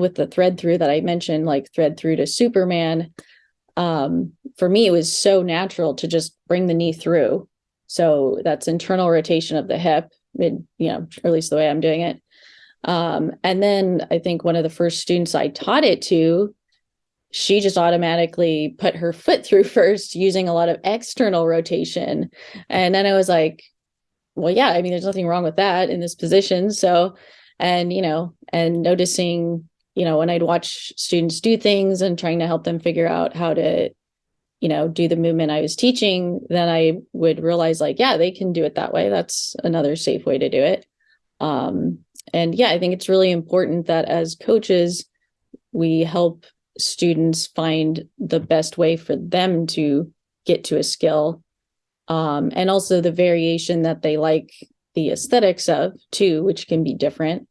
with the thread through that I mentioned, like thread through to Superman, um, for me, it was so natural to just bring the knee through. So that's internal rotation of the hip, mid, you know, or at least the way I'm doing it. Um, and then I think one of the first students I taught it to, she just automatically put her foot through first using a lot of external rotation. And then I was like, well, yeah, I mean, there's nothing wrong with that in this position. So, and, you know, and noticing, you know, when I'd watch students do things and trying to help them figure out how to, you know, do the movement I was teaching, then I would realize like, yeah, they can do it that way. That's another safe way to do it. Um, and yeah, I think it's really important that as coaches, we help students find the best way for them to get to a skill um, and also the variation that they like the aesthetics of too, which can be different.